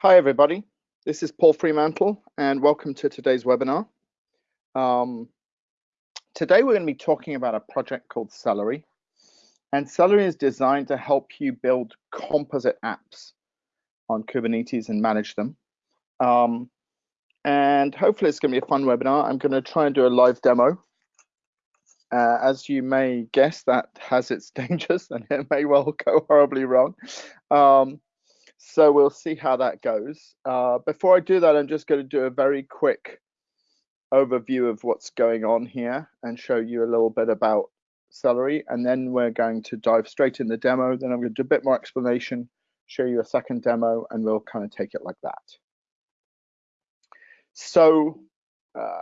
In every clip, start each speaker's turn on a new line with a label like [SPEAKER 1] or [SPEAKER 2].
[SPEAKER 1] Hi, everybody. This is Paul Fremantle, and welcome to today's webinar. Um, today, we're going to be talking about a project called Cellery. And Cellery is designed to help you build composite apps on Kubernetes and manage them. Um, and hopefully, it's going to be a fun webinar. I'm going to try and do a live demo. Uh, as you may guess, that has its dangers and it may well go horribly wrong. Um, so we'll see how that goes. Uh, before I do that, I'm just going to do a very quick overview of what's going on here and show you a little bit about Cellery. And then we're going to dive straight in the demo. Then I'm going to do a bit more explanation, show you a second demo, and we'll kind of take it like that. So uh,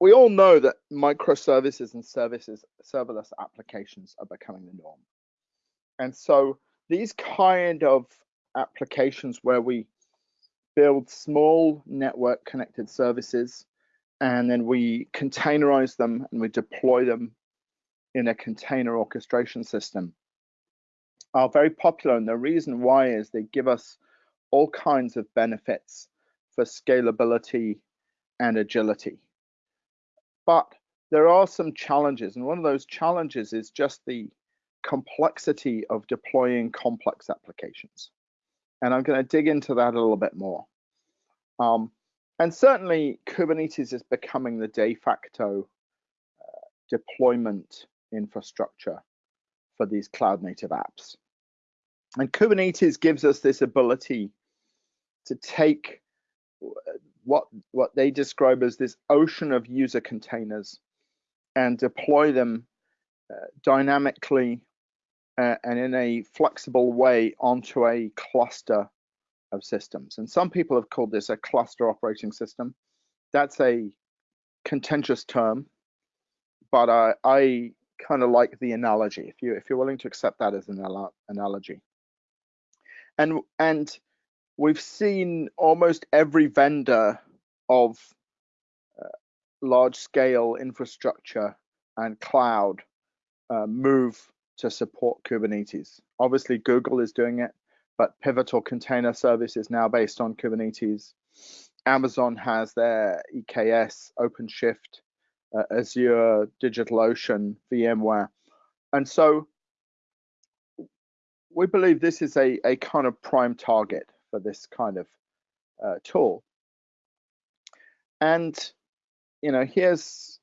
[SPEAKER 1] we all know that microservices and services, serverless applications are becoming the norm. And so these kind of applications where we build small network connected services and then we containerize them and we deploy them in a container orchestration system are very popular. And the reason why is they give us all kinds of benefits for scalability and agility. But there are some challenges and one of those challenges is just the complexity of deploying complex applications. And I'm going to dig into that a little bit more. Um, and certainly Kubernetes is becoming the de facto uh, deployment infrastructure for these cloud native apps. And Kubernetes gives us this ability to take what, what they describe as this ocean of user containers and deploy them uh, dynamically uh, and in a flexible way onto a cluster of systems. And some people have called this a cluster operating system. That's a contentious term, but I kind of like the analogy. If you if you're willing to accept that as an analogy, and and we've seen almost every vendor of uh, large scale infrastructure and cloud uh, move to support Kubernetes. Obviously, Google is doing it, but Pivotal Container Service is now based on Kubernetes. Amazon has their EKS, OpenShift, uh, Azure, DigitalOcean, VMware. And so we believe this is a, a kind of prime target for this kind of uh, tool. And you know, here's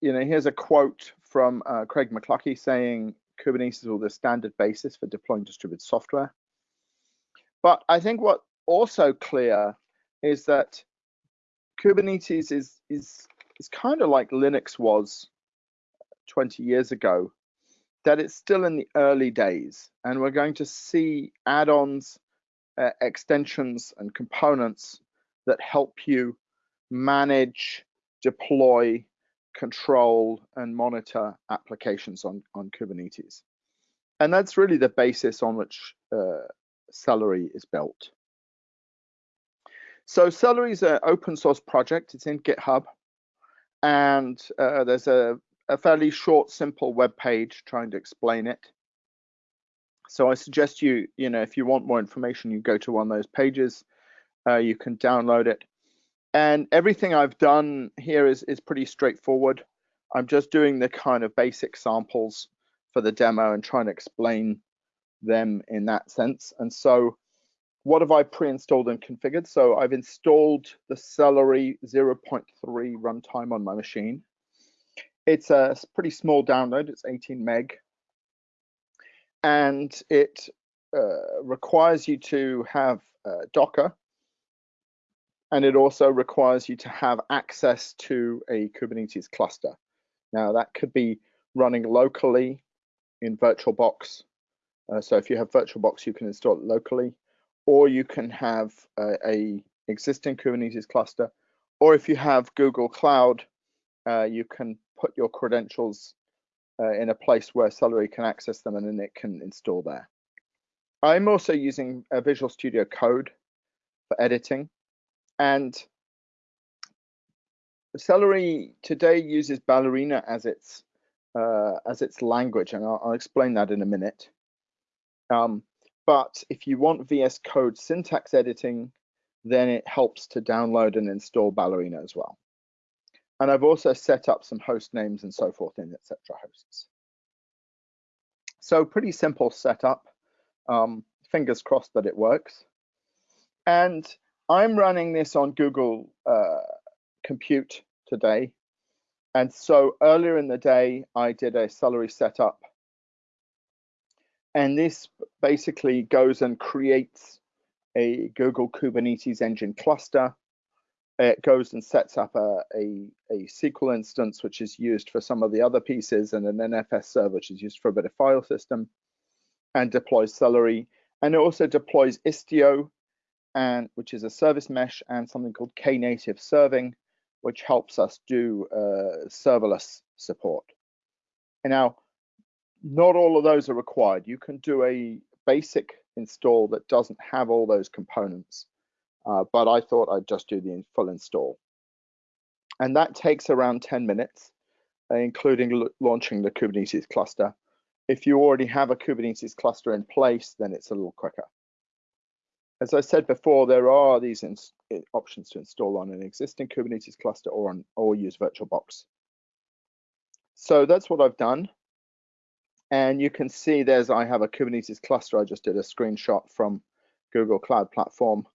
[SPEAKER 1] you know here's a quote from uh, Craig McLuckie saying Kubernetes is the standard basis for deploying distributed software. But I think what also clear is that Kubernetes is is is kind of like Linux was 20 years ago, that it's still in the early days, and we're going to see add-ons, uh, extensions, and components that help you manage, deploy, control and monitor applications on, on Kubernetes. And that's really the basis on which uh, Cellery is built. So Cellery is an open source project. It's in GitHub. And uh, there's a, a fairly short, simple web page trying to explain it. So I suggest you, you know, if you want more information, you go to one of those pages. Uh, you can download it. And everything I've done here is, is pretty straightforward. I'm just doing the kind of basic samples for the demo and trying to explain them in that sense. And so what have I pre-installed and configured? So I've installed the Cellery 0.3 runtime on my machine. It's a pretty small download, it's 18 meg. And it uh, requires you to have uh, Docker and it also requires you to have access to a Kubernetes cluster. Now that could be running locally in VirtualBox. Uh, so if you have VirtualBox, you can install it locally, or you can have a, a existing Kubernetes cluster, or if you have Google Cloud, uh, you can put your credentials uh, in a place where Cellery can access them and then it can install there. I'm also using a Visual Studio Code for editing. And Cellery today uses Ballerina as its uh, as its language, and I'll, I'll, explain that in a minute. Um, but if you want VS Code syntax editing, then it helps to download and install Ballerina as well. And I've also set up some host names and so forth in etc. hosts. So pretty simple setup. Um, fingers crossed that it works. And I'm running this on Google uh, Compute today. And so earlier in the day, I did a Cellery setup. And this basically goes and creates a Google Kubernetes engine cluster. It goes and sets up a, a, a, SQL instance, which is used for some of the other pieces, and an NFS server, which is used for a bit of file system, and deploys Cellery. And it also deploys Istio, and which is a service mesh, and something called Knative serving, which helps us do uh, serverless support. And now, not all of those are required. You can do a basic install that doesn't have all those components, uh, but I thought I'd just do the full install. And that takes around 10 minutes, uh, including launching the Kubernetes cluster. If you already have a Kubernetes cluster in place, then it's a little quicker. As I said before, there are these options to install on an existing Kubernetes cluster or, on, or use VirtualBox. So that's what I've done. And you can see there's, I have a Kubernetes cluster. I just did a screenshot from Google Cloud Platform.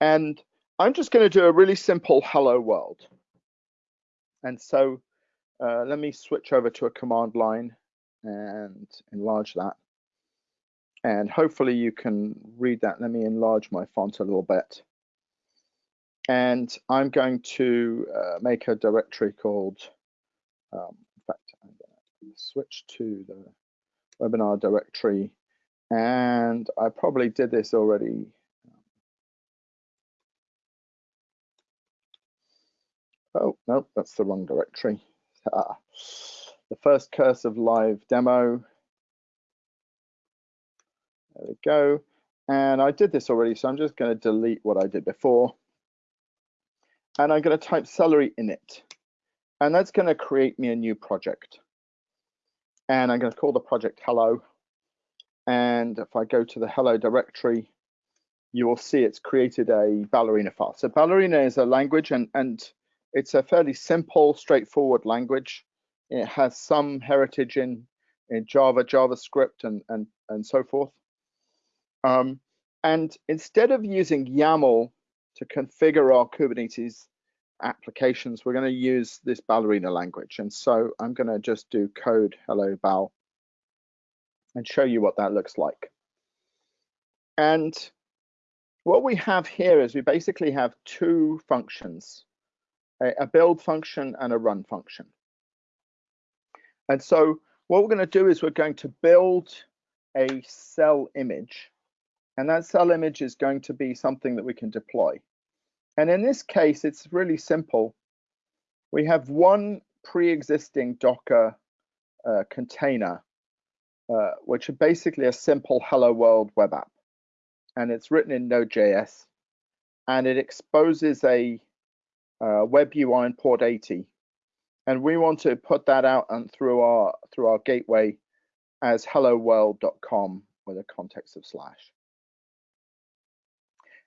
[SPEAKER 1] And I'm just going to do a really simple hello world. And so uh, let me switch over to a command line and enlarge that. And hopefully you can read that. Let me enlarge my font a little bit. And I'm going to uh, make a directory called um, switch to the webinar directory. And I probably did this already. Oh, no, that's the wrong directory. Ah, the first cursive live demo. There we go. And I did this already, so I'm just going to delete what I did before. And I'm going to type cellery in it. And that's going to create me a new project and I'm going to call the project hello. And if I go to the hello directory, you will see it's created a Ballerina file. So Ballerina is a language and, and it's a fairly simple, straightforward language. It has some heritage in, in Java, JavaScript, and, and, and so forth. Um, and instead of using YAML to configure our Kubernetes applications, we're going to use this ballerina language. And so I'm going to just do code hello bal and show you what that looks like. And what we have here is we basically have two functions, a, a build function and a run function. And so what we're going to do is we're going to build a cell image. And that cell image is going to be something that we can deploy. And in this case, it's really simple. We have one pre-existing Docker uh, container, uh, which is basically a simple Hello World web app. And it's written in Node.js. And it exposes a uh, web UI in port 80. And we want to put that out and through our through our gateway as helloworld.com with a context of slash.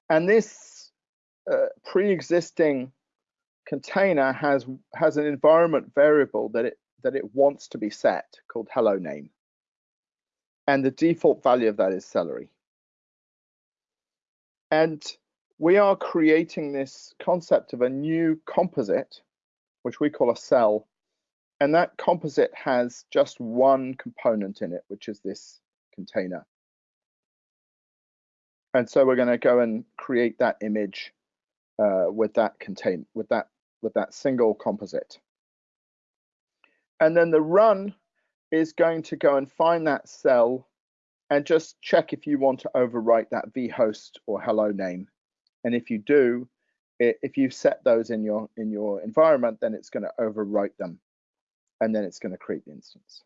[SPEAKER 1] And this uh, pre-existing container has has an environment variable that it that it wants to be set called hello name. And the default value of that is cellery. And we are creating this concept of a new composite which we call a cell. And that composite has just one component in it which is this container and so we're going to go and create that image uh, with that contain with that with that single composite. And then the run is going to go and find that cell and just check if you want to overwrite that vhost or hello name. And if you do, if you set those in your in your environment, then it's going to overwrite them, and then it's going to create the instance.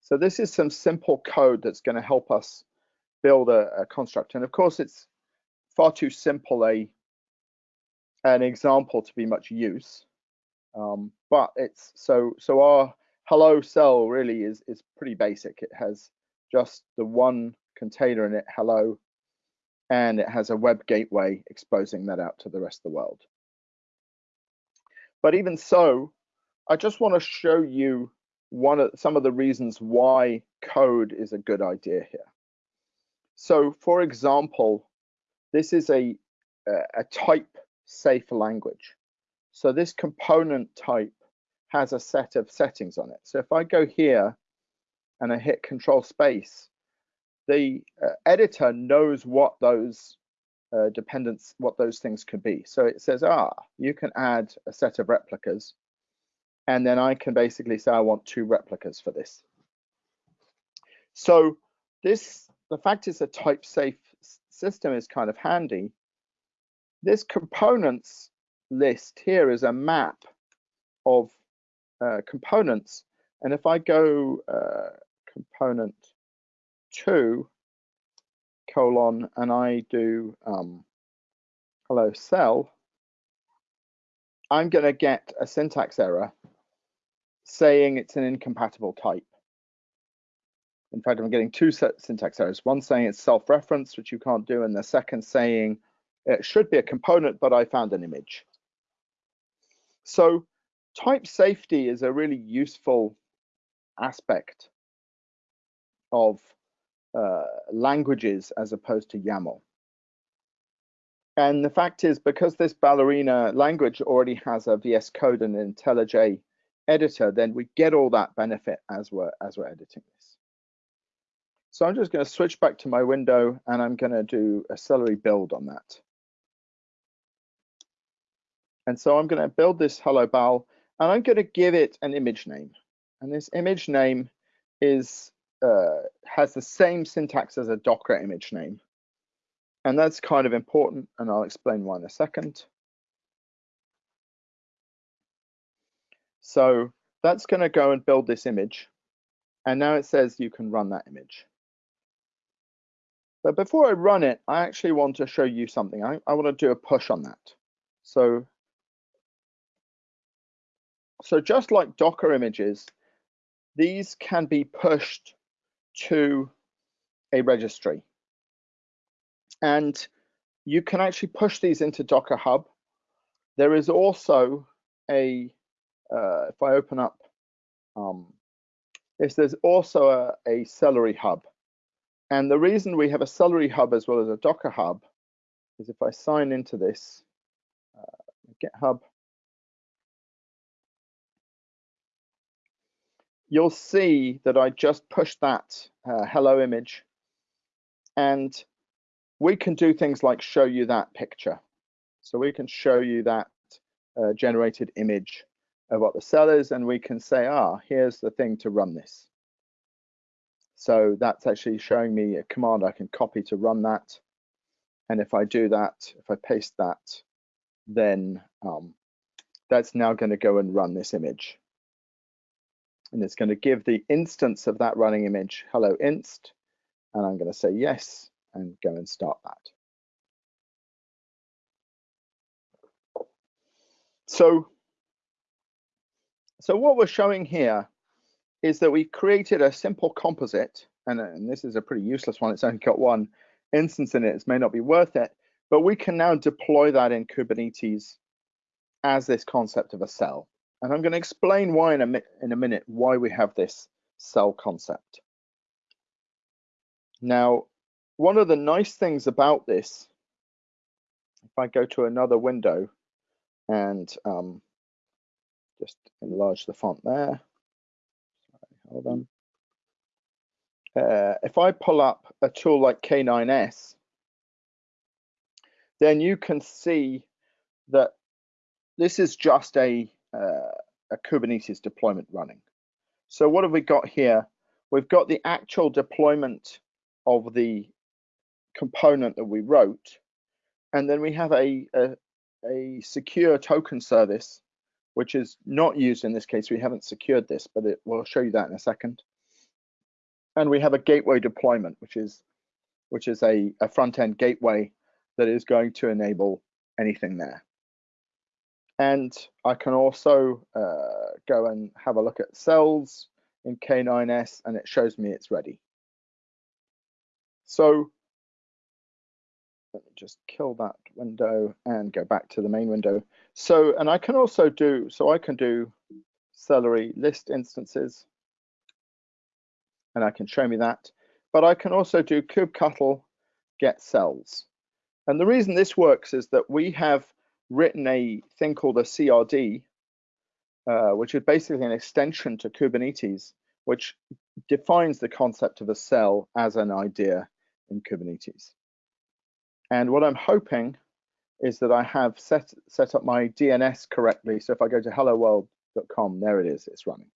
[SPEAKER 1] So this is some simple code that's going to help us build a, a construct. And of course, it's far too simple a an example to be much use. Um, but it's so so our hello cell really is is pretty basic. It has just the one container in it, hello, and it has a web gateway exposing that out to the rest of the world. But even so, I just want to show you one of some of the reasons why code is a good idea here. So for example, this is a, a type safe language. So this component type has a set of settings on it. So if I go here and I hit control space, the uh, editor knows what those uh, dependents, what those things could be. So it says, ah, you can add a set of replicas. And then I can basically say, I want two replicas for this. So this, the fact is a type safe system is kind of handy. This components list here is a map of uh, components. And if I go uh, component two colon and I do um, hello cell, I'm going to get a syntax error saying it's an incompatible type. In fact, I'm getting two syntax errors. One saying it's self-reference, which you can't do, and the second saying it should be a component, but I found an image. So type safety is a really useful aspect of uh, languages as opposed to YAML. And the fact is, because this ballerina language already has a VS Code and an IntelliJ editor, then we get all that benefit as we're as we're editing. So I'm just going to switch back to my window and I'm going to do a Cellery build on that. And so I'm going to build this hello bal and I'm going to give it an image name. And this image name is uh, has the same syntax as a Docker image name. And that's kind of important, and I'll explain why in a second. So that's going to go and build this image. And now it says you can run that image. But before I run it, I actually want to show you something. I, I want to do a push on that. So so just like Docker images, these can be pushed to a registry. And you can actually push these into Docker Hub. There is also a, uh, if I open up, um, is there's also a, a Cellery Hub. And the reason we have a Cellery Hub as well as a Docker Hub is if I sign into this uh, GitHub, you'll see that I just pushed that uh, hello image and we can do things like show you that picture. So we can show you that uh, generated image of what the cell is and we can say, ah, here's the thing to run this. So that's actually showing me a command I can copy to run that. And if I do that, if I paste that, then um, that's now going to go and run this image and it's going to give the instance of that running image hello inst and I'm going to say yes and go and start that. So, so what we're showing here is that we've created a simple composite, and, and this is a pretty useless one, it's only got one instance in it, it may not be worth it, but we can now deploy that in Kubernetes as this concept of a cell. And I'm going to explain why in a, in a minute why we have this cell concept. Now, one of the nice things about this, if I go to another window and um, just enlarge the font there, hold on. Uh, if I pull up a tool like K9S, then you can see that this is just a uh, a Kubernetes deployment running. So what have we got here? We've got the actual deployment of the component that we wrote, and then we have a, a, a secure token service, which is not used in this case. We haven't secured this, but it, we'll show you that in a second. And we have a gateway deployment, which is which is a, a front-end gateway that is going to enable anything there. And I can also uh, go and have a look at cells in K9S and it shows me it's ready. So let me just kill that window and go back to the main window. So, and I can also do, so I can do Cellery list instances and I can show me that. But I can also do kubectl get cells. And the reason this works is that we have written a thing called a CRD, uh, which is basically an extension to Kubernetes, which defines the concept of a cell as an idea in Kubernetes. And what I'm hoping is that I have set, set up my DNS correctly. So if I go to helloworld.com, there it is, it's running.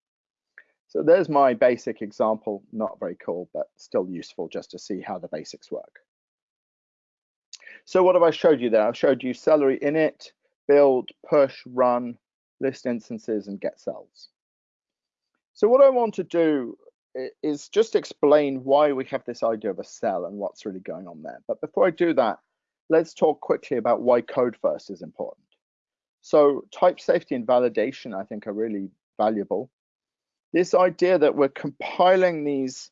[SPEAKER 1] So there's my basic example, not very cool, but still useful just to see how the basics work. So what have I showed you there? I've showed you cellery init, build, push, run, list instances, and get cells. So what I want to do is just explain why we have this idea of a cell and what's really going on there. But before I do that, let's talk quickly about why code first is important. So type safety and validation, I think, are really valuable this idea that we're compiling these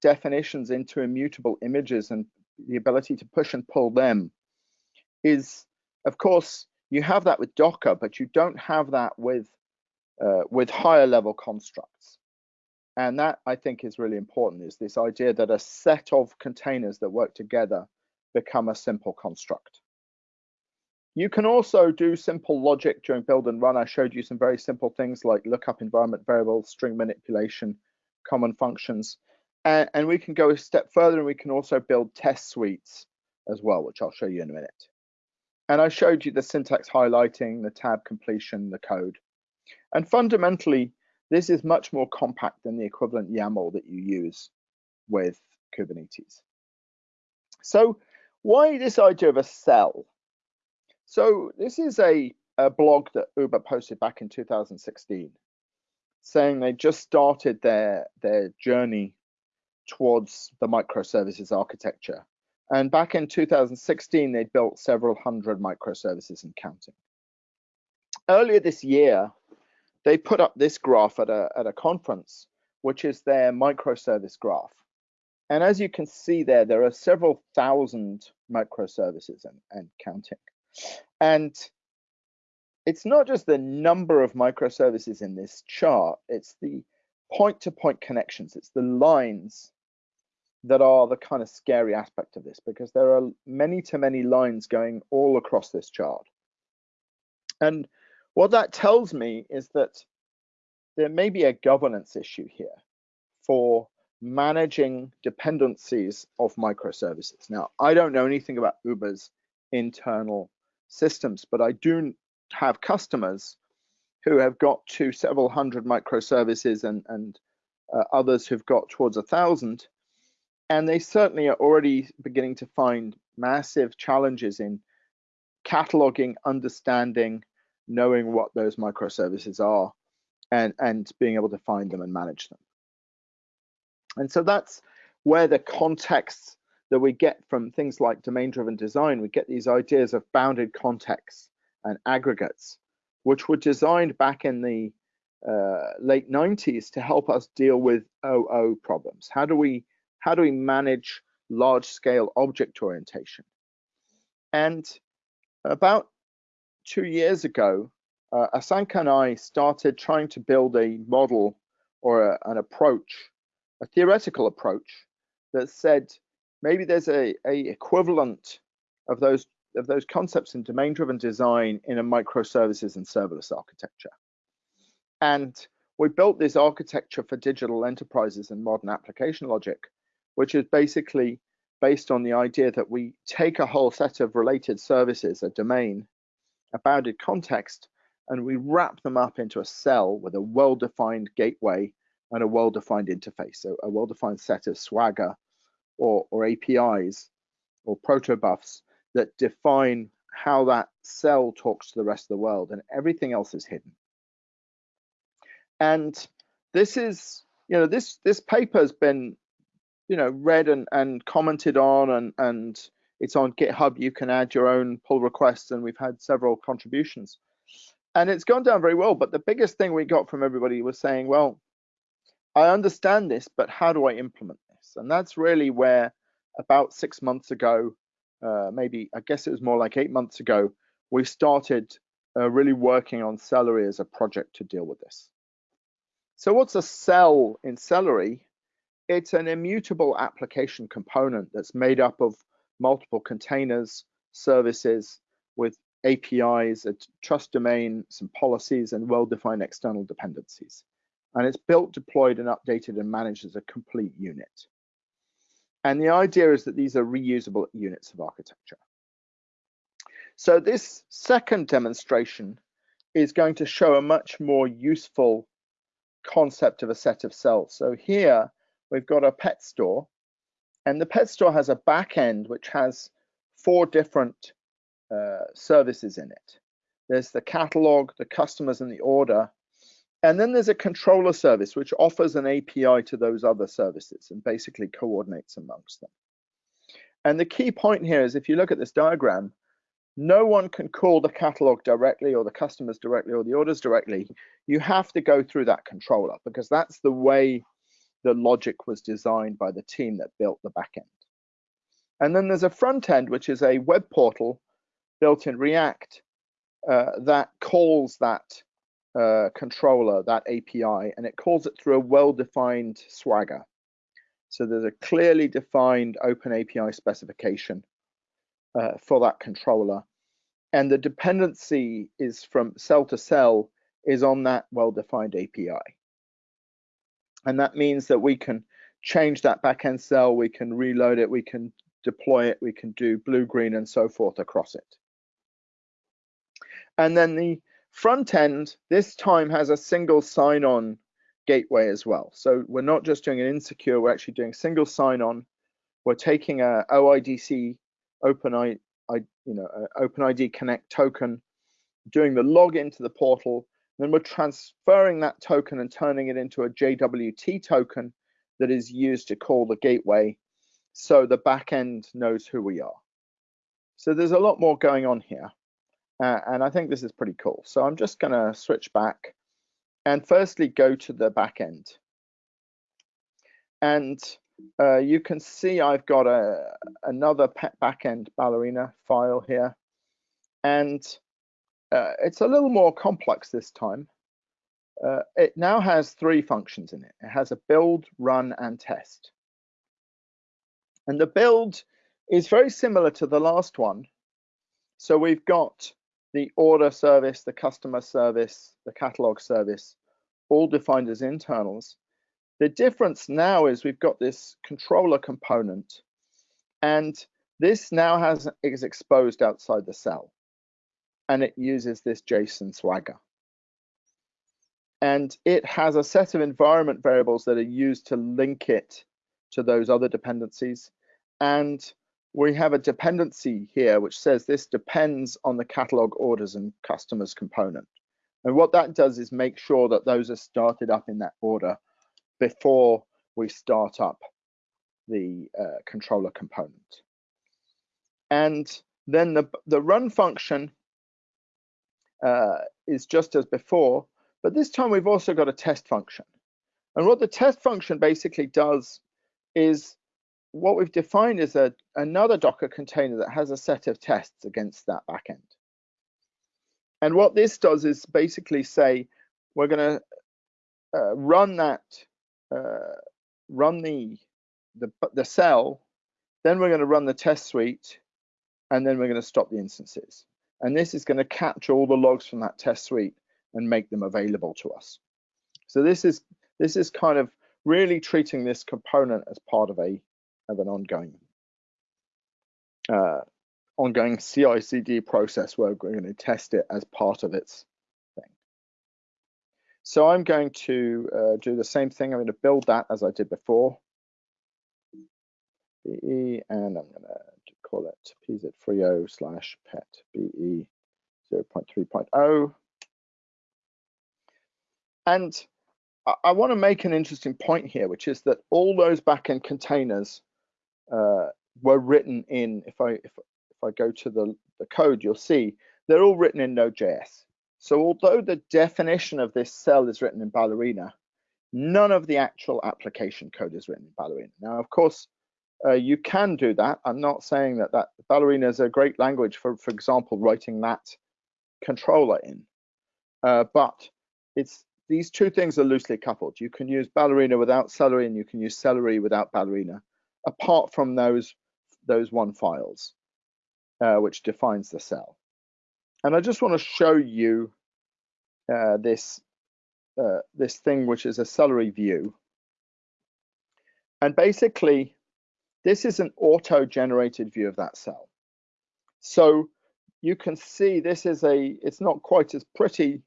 [SPEAKER 1] definitions into immutable images and the ability to push and pull them is, of course, you have that with Docker, but you don't have that with uh, with higher level constructs. And that I think is really important is this idea that a set of containers that work together become a simple construct. You can also do simple logic during build and run. I showed you some very simple things like lookup environment variables, string manipulation, common functions. And, and, we can go a step further and we can also build test suites as well, which I'll show you in a minute. And I showed you the syntax highlighting, the tab completion, the code. And fundamentally, this is much more compact than the equivalent YAML that you use with Kubernetes. So why this idea of a cell? So this is a, a blog that Uber posted back in 2016 saying they just started their their journey towards the microservices architecture. And back in 2016, they built several hundred microservices and counting. Earlier this year, they put up this graph at a, at a conference, which is their microservice graph. And as you can see there, there are several thousand microservices and, and counting. And it's not just the number of microservices in this chart, it's the point-to-point -point connections, it's the lines that are the kind of scary aspect of this because there are many to many lines going all across this chart. And what that tells me is that there may be a governance issue here for managing dependencies of microservices. Now, I don't know anything about Uber's internal systems, but I do have customers who have got to several hundred microservices and, and uh, others who've got towards a thousand. And they certainly are already beginning to find massive challenges in cataloging, understanding, knowing what those microservices are, and, and being able to find them and manage them. And so that's where the context that we get from things like domain-driven design. We get these ideas of bounded contexts and aggregates, which were designed back in the uh, late 90s to help us deal with OO problems. How do we how do we manage large-scale object orientation? And about two years ago, uh, Asanka and I started trying to build a model or a, an approach, a theoretical approach that said maybe there's a, a equivalent of those of those concepts in domain-driven design in a microservices and serverless architecture. And we built this architecture for digital enterprises and modern application logic, which is basically based on the idea that we take a whole set of related services, a domain, a bounded context, and we wrap them up into a cell with a well-defined gateway and a well-defined interface, so a well-defined set of Swagger or, or APIs or protobufs that define how that cell talks to the rest of the world and everything else is hidden. And this is, you know, this this paper has been, you know, read and, and commented on and, and it's on GitHub. You can add your own pull requests and we've had several contributions. And it's gone down very well. But the biggest thing we got from everybody was saying, well, I understand this, but how do I implement this? and that's really where about six months ago, uh, maybe I guess it was more like eight months ago, we started uh, really working on Cellery as a project to deal with this. So what's a cell in Cellery? It's an immutable application component that's made up of multiple containers, services with APIs, a trust domain, some policies, and well-defined external dependencies. And it's built, deployed, and updated and managed as a complete unit. And the idea is that these are reusable units of architecture. So this second demonstration is going to show a much more useful concept of a set of cells. So here we've got a pet store and the pet store has a back end which has four different uh, services in it. There's the catalog, the customers and the order, and then there's a controller service which offers an API to those other services and basically coordinates amongst them. And the key point here is if you look at this diagram, no one can call the catalog directly or the customers directly or the orders directly. You have to go through that controller because that's the way the logic was designed by the team that built the backend. And then there's a front end, which is a web portal built in React uh, that calls that uh, controller, that API, and it calls it through a well-defined Swagger. So there's a clearly defined open API specification uh, for that controller. And the dependency is from cell to cell is on that well-defined API. And that means that we can change that backend cell, we can reload it, we can deploy it, we can do blue, green, and so forth across it. And then the front end this time has a single sign-on gateway as well. So we're not just doing an insecure, we're actually doing single sign-on. We're taking a OIDC open I, you know, OpenID Connect token, doing the login to the portal, then we're transferring that token and turning it into a JWT token that is used to call the gateway so the backend knows who we are. So there's a lot more going on here. Uh, and I think this is pretty cool. So I'm just going to switch back and firstly go to the backend. And uh, you can see I've got a another backend ballerina file here. And uh, it's a little more complex this time. Uh, it now has three functions in it. It has a build, run, and test. And the build is very similar to the last one. So we've got the order service, the customer service, the catalog service, all defined as internals. The difference now is we've got this controller component, and this now has is exposed outside the cell and it uses this JSON Swagger. And it has a set of environment variables that are used to link it to those other dependencies. And we have a dependency here which says this depends on the catalog orders and customers component. And what that does is make sure that those are started up in that order before we start up the uh, controller component. And then the, the run function uh, is just as before, but this time we've also got a test function. And what the test function basically does is what we've defined is a, another Docker container that has a set of tests against that backend. And what this does is basically say, we're going to uh, run that, uh, run the, the, the cell, then we're going to run the test suite, and then we're going to stop the instances. And this is going to capture all the logs from that test suite and make them available to us. So this is this is kind of really treating this component as part of a of an ongoing uh, ongoing CI/CD process where we're going to test it as part of its thing. So I'm going to uh, do the same thing. I'm going to build that as I did before. BE, and I'm going to call it pz30 slash pet be 0.3.0. And I, I want to make an interesting point here, which is that all those backend containers uh, were written in, if I, if, if I go to the, the code, you'll see they're all written in Node.js. So although the definition of this cell is written in Ballerina, none of the actual application code is written in Ballerina. Now, of course, uh, you can do that. I'm not saying that that Ballerina is a great language for, for example, writing that controller in, uh, but it's these two things are loosely coupled. You can use Ballerina without Cellery, and you can use Cellery without Ballerina, apart from those those one files, uh, which defines the cell. And I just want to show you uh, this uh, this thing, which is a Cellery view. And basically, this is an auto-generated view of that cell. So you can see this is a, it's not quite as pretty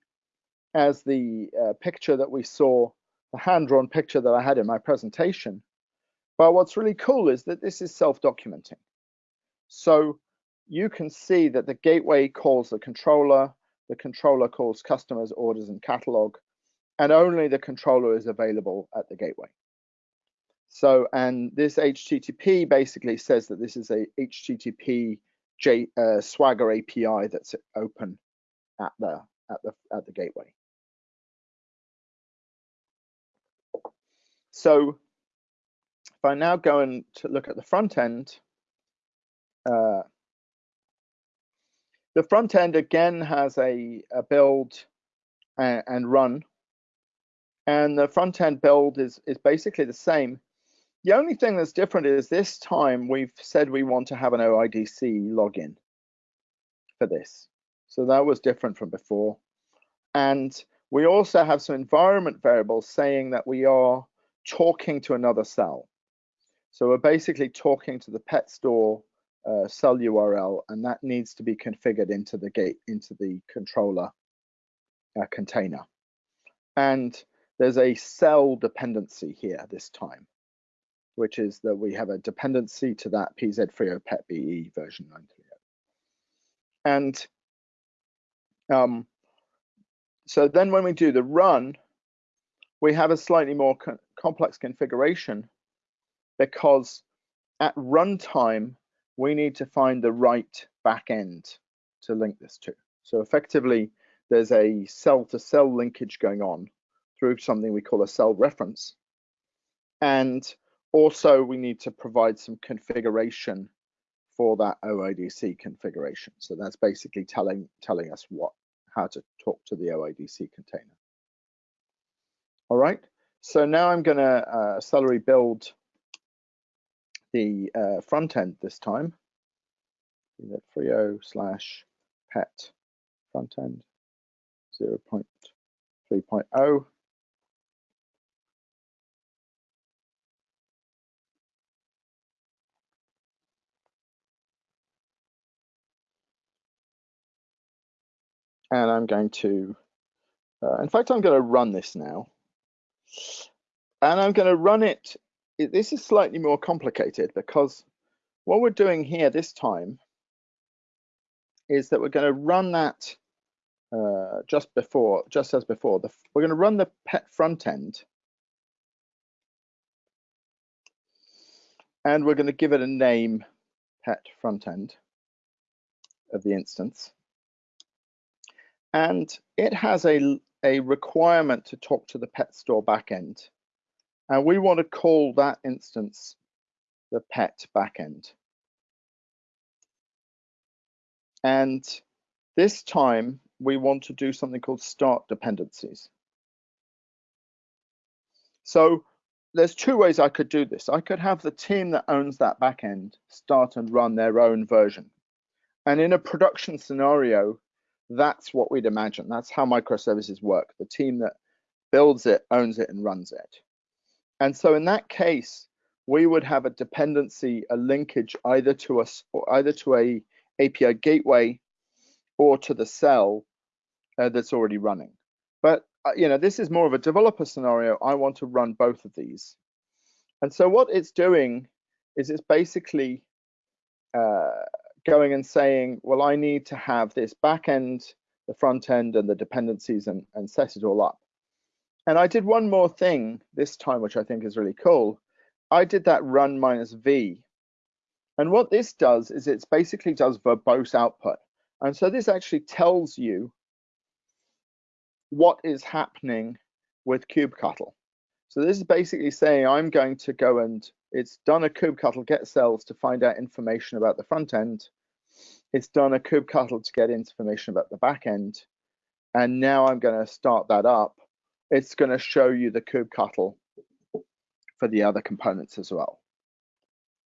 [SPEAKER 1] as the uh, picture that we saw, the hand-drawn picture that I had in my presentation. But what's really cool is that this is self-documenting. So you can see that the gateway calls the controller, the controller calls customers, orders, and catalog, and only the controller is available at the gateway. So, and this HTTP basically says that this is a HTTP J, uh, Swagger API that's open at the at the at the gateway. So, if I now go and to look at the front end, uh, the front end again has a, a build and, and run, and the front end build is is basically the same the only thing that's different is this time we've said we want to have an OIDC login for this. So that was different from before. And we also have some environment variables saying that we are talking to another cell. So we're basically talking to the pet store uh, cell URL, and that needs to be configured into the gate, into the controller uh, container. And there's a cell dependency here this time which is that we have a dependency to that PZ3O pet BE version 930. And um, so then when we do the run, we have a slightly more co complex configuration because at runtime, we need to find the right backend to link this to. So effectively, there's a cell-to-cell -cell linkage going on through something we call a cell reference. And also, we need to provide some configuration for that OIDC configuration. So that's basically telling telling us what how to talk to the OIDC container. All right. So now I'm going to uh, Cellery build the uh, front end this time. That 30 slash pet front end 0.3.0. and I'm going to, uh, in fact, I'm going to run this now. And I'm going to run it, this is slightly more complicated because what we're doing here this time is that we're going to run that uh, just before, just as before. The, we're going to run the pet front end. And we're going to give it a name, pet front end of the instance and it has a, a requirement to talk to the pet store backend. And we want to call that instance the pet backend. And this time we want to do something called start dependencies. So there's two ways I could do this. I could have the team that owns that backend start and run their own version. And in a production scenario, that's what we'd imagine. That's how microservices work. The team that builds it, owns it, and runs it. And so in that case, we would have a dependency, a linkage either to us or either to a API gateway or to the cell uh, that's already running. But uh, you know, this is more of a developer scenario. I want to run both of these. And so what it's doing is it's basically uh, going and saying, well, I need to have this back end, the front end, and the dependencies and, and set it all up. And I did one more thing this time, which I think is really cool. I did that run minus v. And what this does is it basically does verbose output. And so this actually tells you what is happening with kubectl. So this is basically saying I'm going to go and it's done a kubectl get cells to find out information about the front end. It's done a kubectl to get information about the back end. And now I'm going to start that up. It's going to show you the kubectl for the other components as well.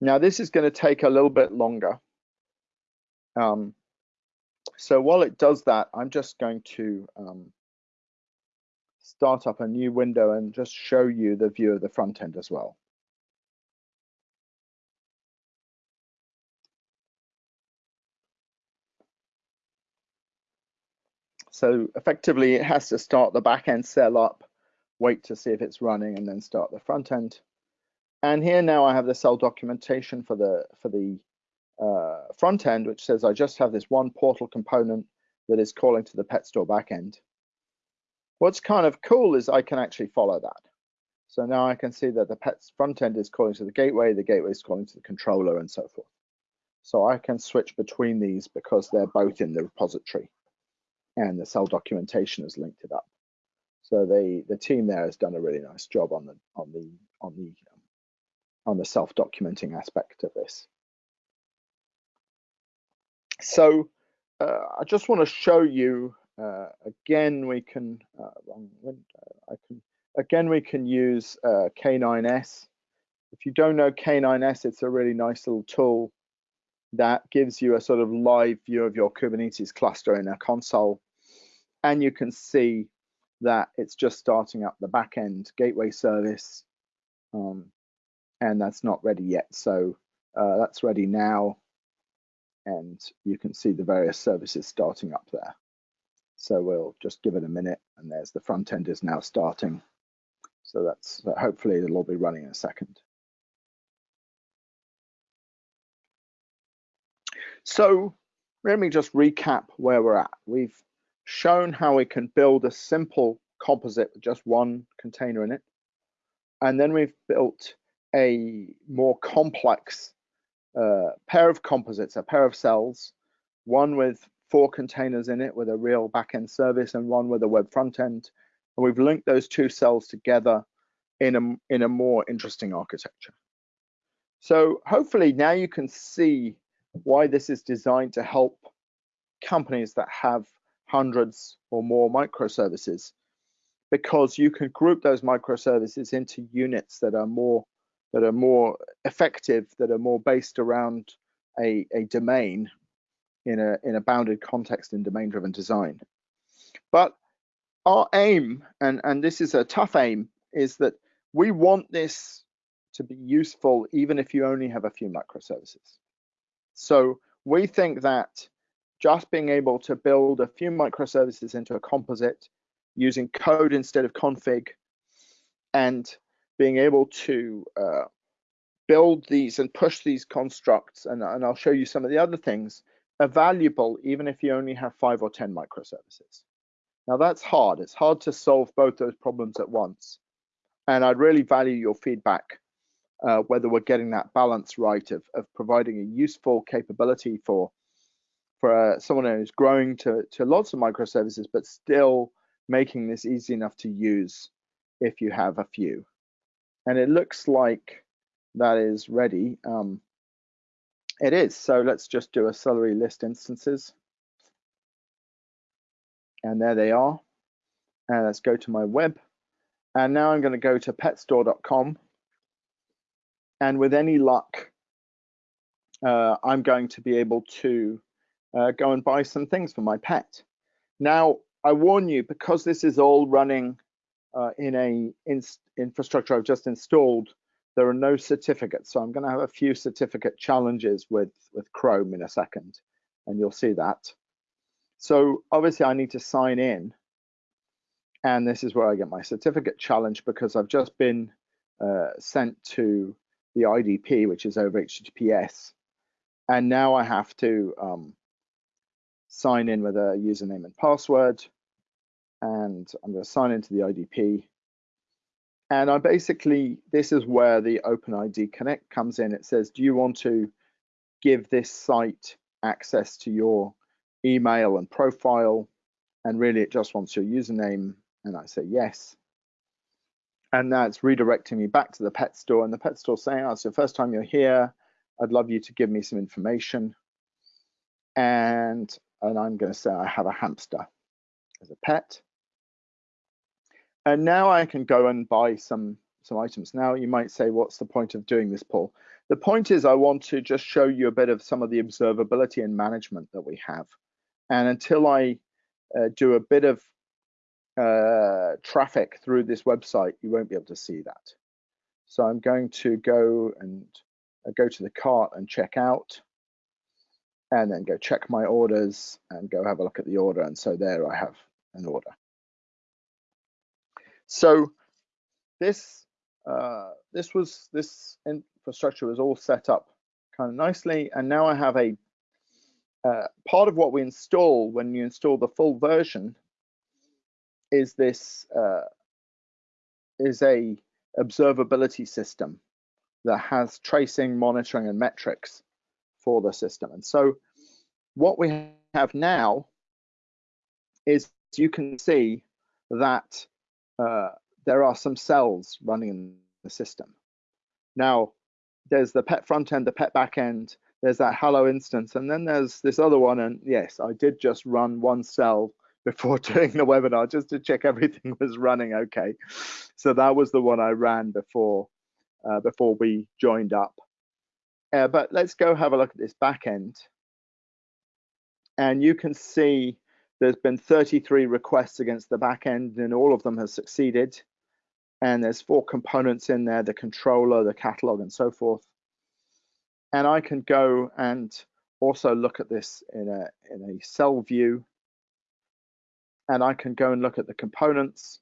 [SPEAKER 1] Now this is going to take a little bit longer. Um, so while it does that, I'm just going to um, start up a new window and just show you the view of the front end as well. So effectively, it has to start the back end cell up, wait to see if it's running, and then start the front end. And here now I have the cell documentation for the for the uh, front end, which says I just have this one portal component that is calling to the pet store backend. What's kind of cool is I can actually follow that. So now I can see that the pet's front end is calling to the gateway, the gateway is calling to the controller and so forth. So I can switch between these because they're both in the repository and the cell documentation has linked it up. So the the team there has done a really nice job on the on the on the um, on the self-documenting aspect of this. So uh, I just want to show you uh, again. We can uh, wrong window. I can again we can use uh, K9s. If you don't know K9s, it's a really nice little tool that gives you a sort of live view of your Kubernetes cluster in a console and you can see that it's just starting up the back end gateway service um, and that's not ready yet. So uh, that's ready now and you can see the various services starting up there. So we'll just give it a minute and there's the front end is now starting. So that's uh, hopefully it'll all be running in a second. So let me just recap where we're at. We've shown how we can build a simple composite with just one container in it. And then we've built a more complex uh, pair of composites, a pair of cells, one with four containers in it with a real backend service and one with a web front end. And we've linked those two cells together in a, in a more interesting architecture. So hopefully now you can see why this is designed to help companies that have hundreds or more microservices because you can group those microservices into units that are more that are more effective, that are more based around a, a domain in a in a bounded context in domain-driven design. But our aim, and, and this is a tough aim, is that we want this to be useful even if you only have a few microservices. So we think that just being able to build a few microservices into a composite using code instead of config and being able to uh, build these and push these constructs and, and I'll show you some of the other things are valuable even if you only have five or 10 microservices. Now that's hard. It's hard to solve both those problems at once. And I'd really value your feedback uh, whether we're getting that balance right of, of providing a useful capability for for uh, someone who's growing to, to lots of microservices, but still making this easy enough to use if you have a few. And it looks like that is ready. Um, it is, so let's just do a cellery list instances. And there they are. And let's go to my web. And now I'm going to go to petstore.com. And with any luck, uh, I'm going to be able to uh, go and buy some things for my pet. Now, I warn you, because this is all running uh, in a in infrastructure I've just installed, there are no certificates. So I'm going to have a few certificate challenges with, with Chrome in a second, and you'll see that. So obviously I need to sign in. And this is where I get my certificate challenge because I've just been uh, sent to the IDP, which is over HTTPS. And now I have to um, sign in with a username and password. And I'm going to sign into the IDP. And I basically, this is where the OpenID Connect comes in. It says, do you want to give this site access to your email and profile? And really, it just wants your username. And I say yes. and that's redirecting me back to the pet store and the pet store saying, oh, it's the first time you're here. I'd love you to give me some information. And, and I'm going to say I have a hamster as a pet. And now I can go and buy some, some items. Now you might say, what's the point of doing this, Paul? The point is I want to just show you a bit of some of the observability and management that we have. And until I uh, do a bit of uh, traffic through this website, you won't be able to see that. So I'm going to go and uh, go to the cart and check out and then go check my orders and go have a look at the order. And so there I have an order. So this uh, this was this infrastructure was all set up kind of nicely, and now I have a uh, part of what we install when you install the full version is this uh, is a observability system that has tracing, monitoring, and metrics for the system. And so what we have now is you can see that uh, there are some cells running in the system. Now, there's the pet front end, the pet back end, there's that hello instance, and then there's this other one. And yes, I did just run one cell before doing the webinar just to check everything was running okay. So that was the one I ran before uh, before we joined up. Uh, but let's go have a look at this back end. And you can see there's been 33 requests against the back end and all of them have succeeded. And there's four components in there, the controller, the catalog and so forth. And I can go and also look at this in a, in a cell view and I can go and look at the components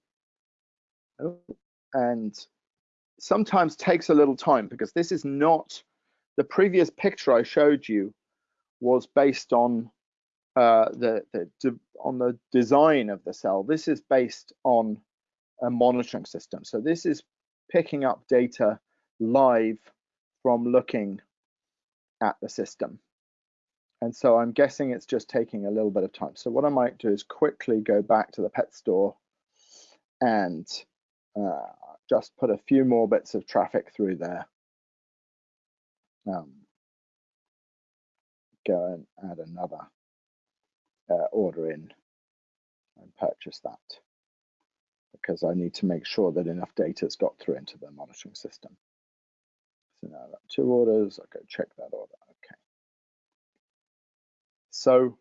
[SPEAKER 1] and sometimes takes a little time because this is not the previous picture I showed you was based on uh, the, the on the design of the cell. This is based on a monitoring system. So this is picking up data live from looking at the system. And so I'm guessing it's just taking a little bit of time. So what I might do is quickly go back to the pet store and uh, just put a few more bits of traffic through there. Um, go and add another uh, order in and purchase that because I need to make sure that enough data has got through into the monitoring system. So now I've got two orders, I'll go check that order. Okay. So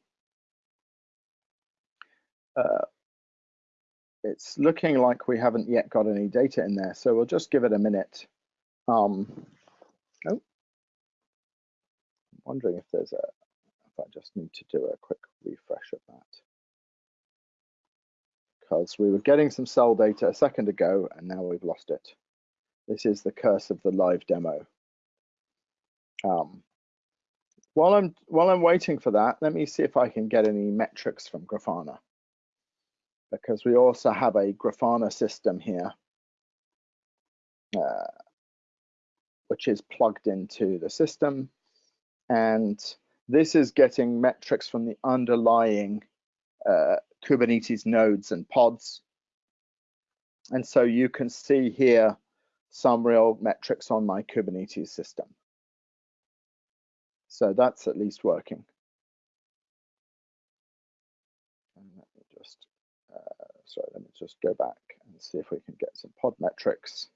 [SPEAKER 1] uh, it's looking like we haven't yet got any data in there. So we'll just give it a minute. Um, wondering if there's a, if I just need to do a quick refresh of that. Because we were getting some cell data a second ago and now we've lost it. This is the curse of the live demo. Um, while I'm while I'm waiting for that, let me see if I can get any metrics from Grafana. Because we also have a Grafana system here, uh, which is plugged into the system. And this is getting metrics from the underlying uh, Kubernetes nodes and pods. And so you can see here some real metrics on my Kubernetes system. So that's at least working. And let me just, uh, sorry, let me just go back and see if we can get some pod metrics.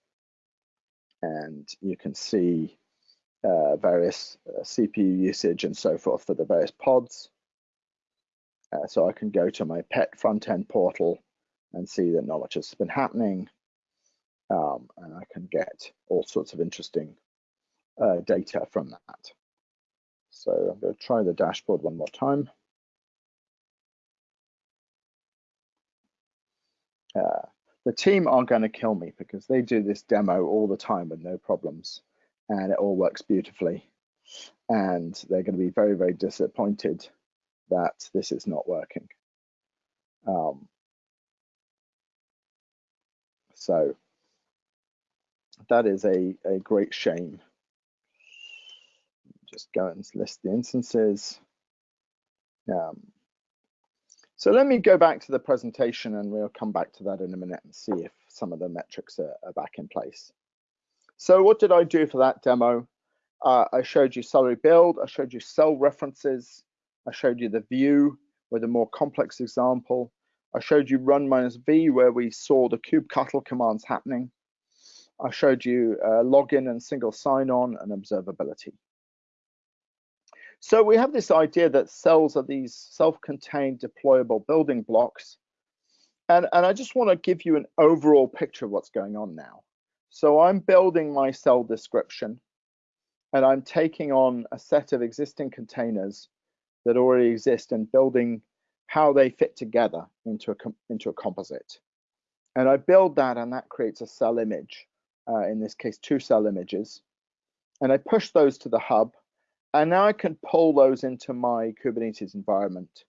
[SPEAKER 1] And you can see uh, various uh, CPU usage and so forth for the various pods. Uh, so I can go to my pet front end portal and see that not much has been happening. Um, and I can get all sorts of interesting uh, data from that. So I'm going to try the dashboard one more time. Uh, the team are going to kill me because they do this demo all the time with no problems and it all works beautifully. And they're going to be very, very disappointed that this is not working. Um, so that is a, a great shame just go and list the instances. Um, so let me go back to the presentation and we'll come back to that in a minute and see if some of the metrics are, are back in place. So what did I do for that demo? Uh, I showed you cellery build, I showed you cell references, I showed you the view with a more complex example. I showed you run minus v where we saw the kubectl commands happening. I showed you uh, login and single sign-on and observability. So we have this idea that cells are these self-contained deployable building blocks. And, and I just want to give you an overall picture of what's going on now. So I'm building my cell description and I'm taking on a set of existing containers that already exist and building how they fit together into a, into a composite. And I build that and that creates a cell image, uh, in this case, two cell images. And I push those to the hub and now I can pull those into my Kubernetes environment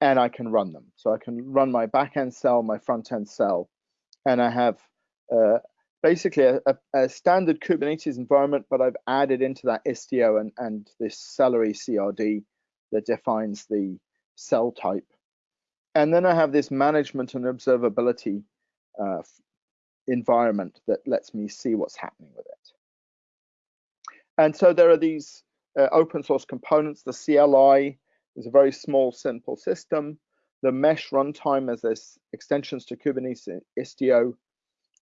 [SPEAKER 1] and I can run them. So I can run my backend cell, my front end cell, and I have uh, basically a, a, a, standard Kubernetes environment, but I've added into that Istio and, and this Cellery CRD that defines the cell type. And then I have this management and observability uh, environment that lets me see what's happening with it. And so there are these uh, open source components. The CLI is a very small, simple system. The mesh runtime as this extensions to Kubernetes Istio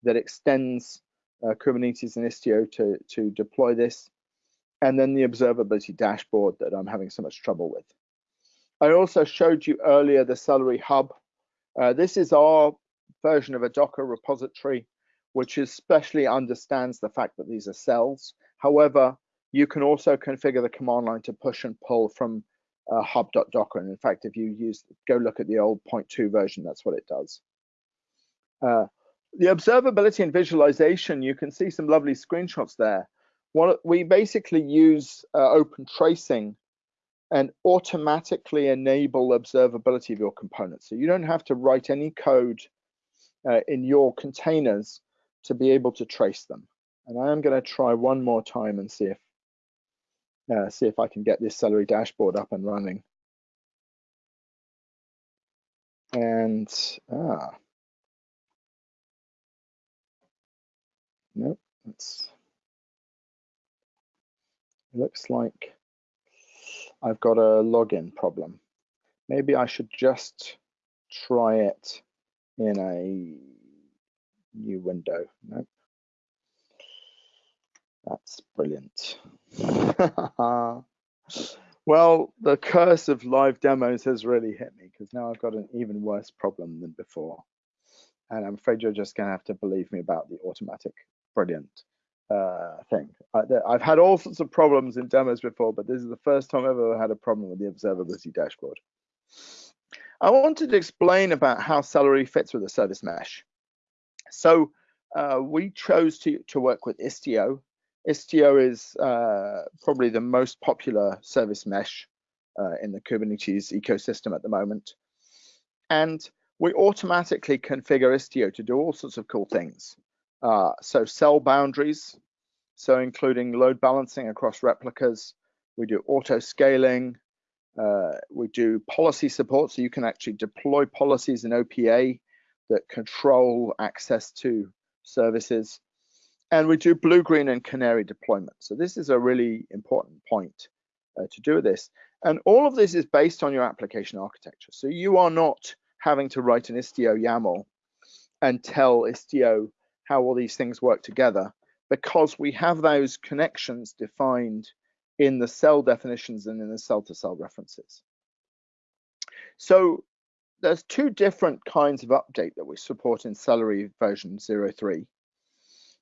[SPEAKER 1] that extends uh, Kubernetes and Istio to, to deploy this. And then the observability dashboard that I'm having so much trouble with. I also showed you earlier the Cellery Hub. Uh, this is our version of a Docker repository, which especially understands the fact that these are cells. However, you can also configure the command line to push and pull from uh, hub.docker. And in fact, if you use, go look at the old 0.2 version, that's what it does. Uh, the observability and visualization, you can see some lovely screenshots there. One, we basically use uh, open tracing and automatically enable observability of your components. So you don't have to write any code uh, in your containers to be able to trace them. And I am going to try one more time and see if uh, see if I can get this Cellery dashboard up and running. And ah, nope, it's looks like I've got a login problem. Maybe I should just try it in a new window. Nope. That's brilliant. well, the curse of live demos has really hit me because now I've got an even worse problem than before. And I'm afraid you're just going to have to believe me about the automatic brilliant uh, thing. I, have had all sorts of problems in demos before, but this is the first time I've ever had a problem with the observability dashboard. I wanted to explain about how Cellery fits with the service mesh. So uh, we chose to, to work with Istio, Istio is uh, probably the most popular service mesh uh, in the Kubernetes ecosystem at the moment. And we automatically configure Istio to do all sorts of cool things. Uh, so cell boundaries, so including load balancing across replicas. We do auto scaling. Uh, we do policy support, so you can actually deploy policies in OPA that control access to services and we do blue, green, and canary deployment. So this is a really important point uh, to do this. And all of this is based on your application architecture. So you are not having to write an Istio YAML and tell Istio how all these things work together because we have those connections defined in the cell definitions and in the cell-to-cell -cell references. So there's two different kinds of update that we support in Cellery version 03.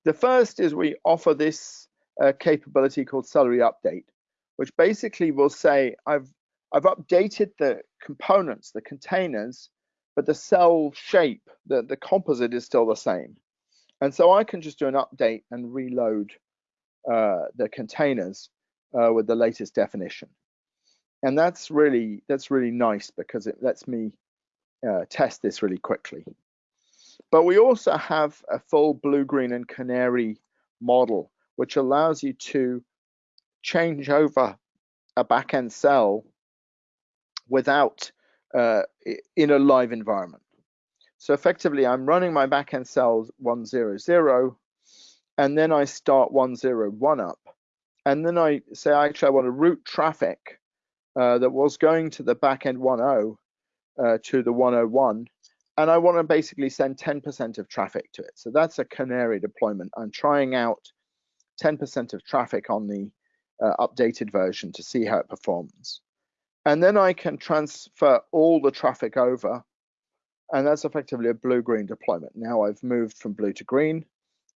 [SPEAKER 1] The first is we offer this uh, capability called Cellery Update, which basically will say, I've, I've updated the components, the containers, but the cell shape, the, the composite is still the same. And so I can just do an update and reload uh, the containers uh, with the latest definition. And that's really that's really nice because it lets me uh, test this really quickly. But we also have a full blue, green, and canary model, which allows you to change over a backend cell without uh, in a live environment. So effectively, I'm running my backend cells 100, and then I start 101 up. And then I say, I actually, I want to route traffic uh, that was going to the backend 10 uh, to the 101. And I want to basically send 10% of traffic to it. So that's a canary deployment. I'm trying out 10% of traffic on the uh, updated version to see how it performs. And then I can transfer all the traffic over and that's effectively a blue-green deployment. Now I've moved from blue to green,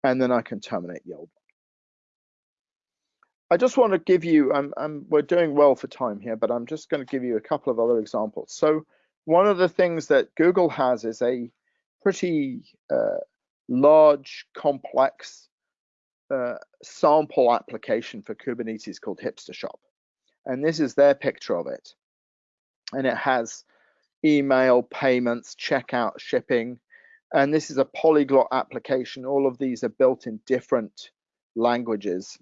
[SPEAKER 1] and then I can terminate the old one. I just want to give you, I'm, I'm, we're doing well for time here, but I'm just going to give you a couple of other examples. So one of the things that Google has is a pretty uh, large, complex uh, sample application for Kubernetes called Hipster Shop. And this is their picture of it. And it has email, payments, checkout, shipping. And this is a polyglot application. All of these are built in different languages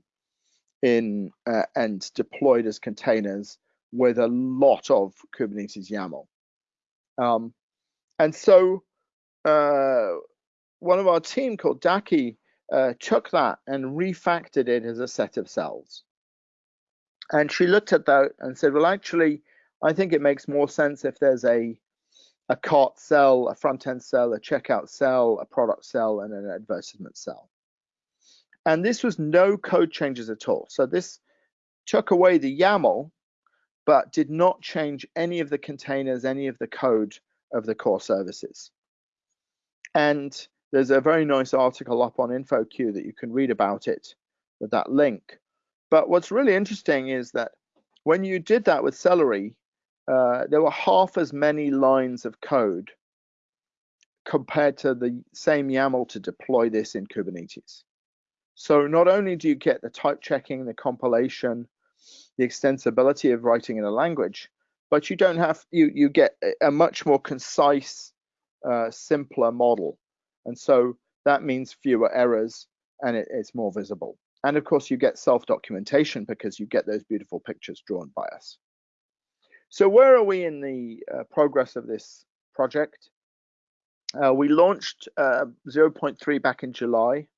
[SPEAKER 1] in uh, and deployed as containers with a lot of Kubernetes YAML. Um, and so uh, one of our team called Daki uh, took that and refactored it as a set of cells. And she looked at that and said, well, actually, I think it makes more sense if there's a a cart cell, a front end cell, a checkout cell, a product cell, and an advertisement cell. And this was no code changes at all. So this took away the YAML, but did not change any of the containers, any of the code of the core services. And there's a very nice article up on InfoQ that you can read about it with that link. But what's really interesting is that when you did that with Cellery, uh, there were half as many lines of code compared to the same YAML to deploy this in Kubernetes. So not only do you get the type checking, the compilation, the extensibility of writing in a language, but you don't have you you get a much more concise, uh, simpler model, and so that means fewer errors and it, it's more visible. And of course, you get self documentation because you get those beautiful pictures drawn by us. So where are we in the uh, progress of this project? Uh, we launched uh, 0.3 back in July,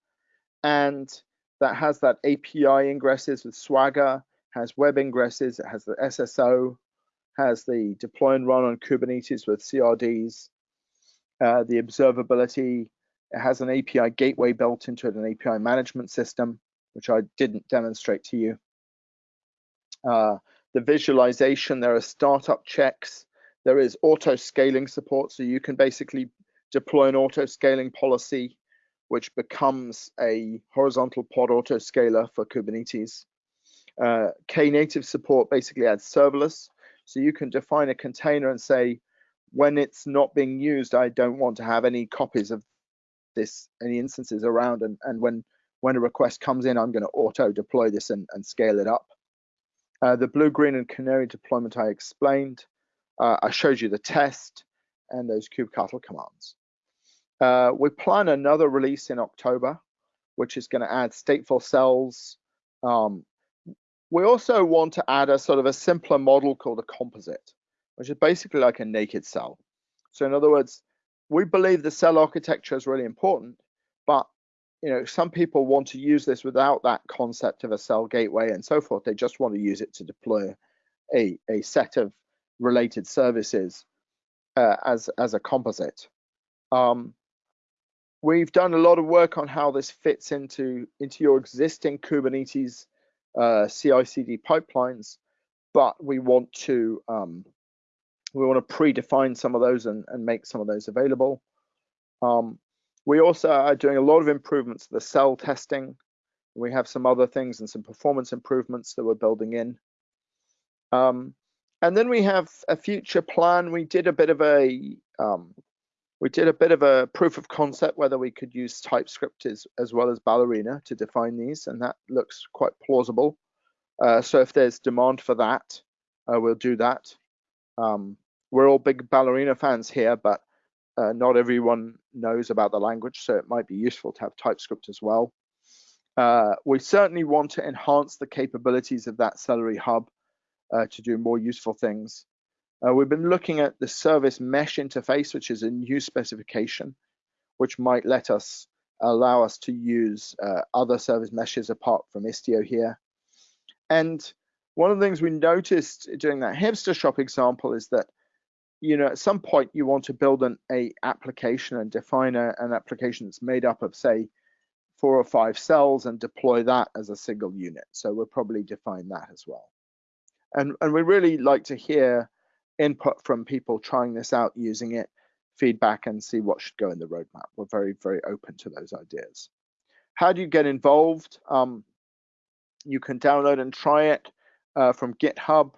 [SPEAKER 1] and that has that API ingresses with Swagger, has web ingresses, it has the SSO, has the deploy and run on Kubernetes with CRDs, uh, the observability, it has an API gateway built into it, an API management system, which I didn't demonstrate to you. The visualization, there are startup checks, there is auto scaling support. So you can basically deploy an auto scaling policy, which becomes a horizontal pod auto scaler for Kubernetes. Uh, Knative support basically adds serverless. So you can define a container and say, when it's not being used, I don't want to have any copies of this, any instances around. And, and when, when a request comes in, I'm going to auto deploy this and, and scale it up. Uh, the blue, green, and canary deployment I explained. Uh, I showed you the test and those kubectl commands. Uh, we plan another release in October, which is going to add stateful cells. Um, we also want to add a sort of a simpler model called a composite, which is basically like a naked cell. So in other words, we believe the cell architecture is really important, you know, some people want to use this without that concept of a cell gateway and so forth. They just want to use it to deploy a, a set of related services uh, as, as a composite. Um, we've done a lot of work on how this fits into, into your existing Kubernetes uh, CI/CD pipelines, but we want to um, we want to predefine some of those and, and make some of those available. Um, we also are doing a lot of improvements to the cell testing. We have some other things and some performance improvements that we're building in. Um, and then we have a future plan. We did a bit of a um, we did a bit of a proof of concept whether we could use TypeScript as, as well as Ballerina to define these, and that looks quite plausible. Uh, so if there's demand for that, uh, we'll do that. Um, we're all big Ballerina fans here, but uh, not everyone knows about the language, so it might be useful to have TypeScript as well. Uh, we certainly want to enhance the capabilities of that Cellery Hub uh, to do more useful things. Uh, we've been looking at the service mesh interface, which is a new specification, which might let us allow us to use uh, other service meshes apart from Istio here. And one of the things we noticed during that hipster shop example is that you know at some point you want to build an a application and define a, an application that's made up of say four or five cells and deploy that as a single unit. So we'll probably define that as well. And and we really like to hear input from people trying this out using it feedback and see what should go in the roadmap. We're very very open to those ideas. How do you get involved? Um, you can download and try it uh, from GitHub.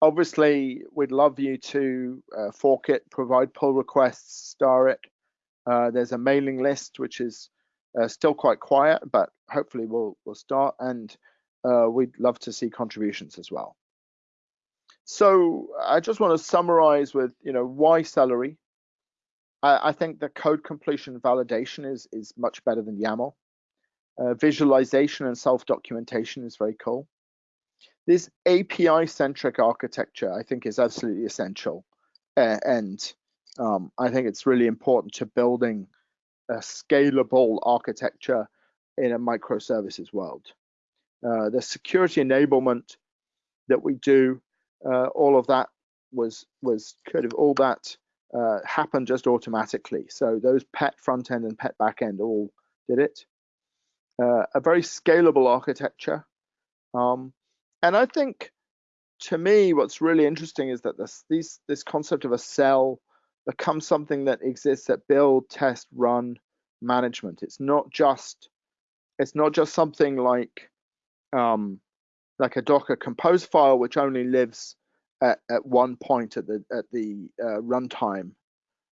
[SPEAKER 1] Obviously, we'd love you to uh, fork it, provide pull requests, star it. Uh, there's a mailing list which is uh, still quite quiet, but hopefully we'll we'll start, and uh, we'd love to see contributions as well. So I just want to summarize with you know why Cellery. I, I think the code completion validation is is much better than YAML. Uh, visualization and self documentation is very cool this API centric architecture, I think, is absolutely essential. Uh, and um, I think it's really important to building a scalable architecture in a microservices world. Uh, the security enablement that we do, uh, all of that was was kind of all that uh, happened just automatically. So those pet front end and pet back end all did it. Uh, a very scalable architecture. Um, and I think to me, what's really interesting is that this this concept of a cell becomes something that exists at build, test, run management. It's not just it's not just something like um, like a Docker compose file which only lives at, at one point at the at the uh, runtime,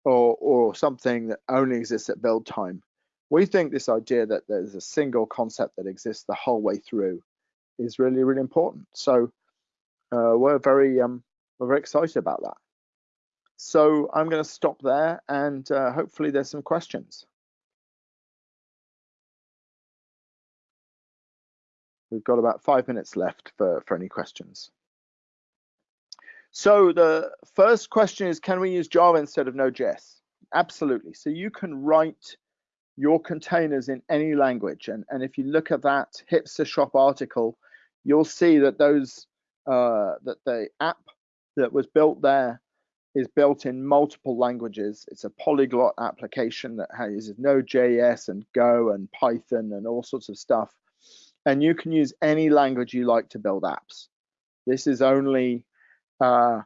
[SPEAKER 1] or or something that only exists at build time. We think this idea that there's a single concept that exists the whole way through is really really important. So uh, we're very um, we're very excited about that. So I'm going to stop there, and uh, hopefully there's some questions. We've got about five minutes left for, for any questions. So the first question is, can we use Java instead of Node.js? Absolutely. So you can write your containers in any language. And, and if you look at that hipster shop article, you'll see that those uh, that the app that was built there is built in multiple languages. It's a polyglot application that uses Node.js and Go and Python and all sorts of stuff. And you can use any language you like to build apps. This is only uh,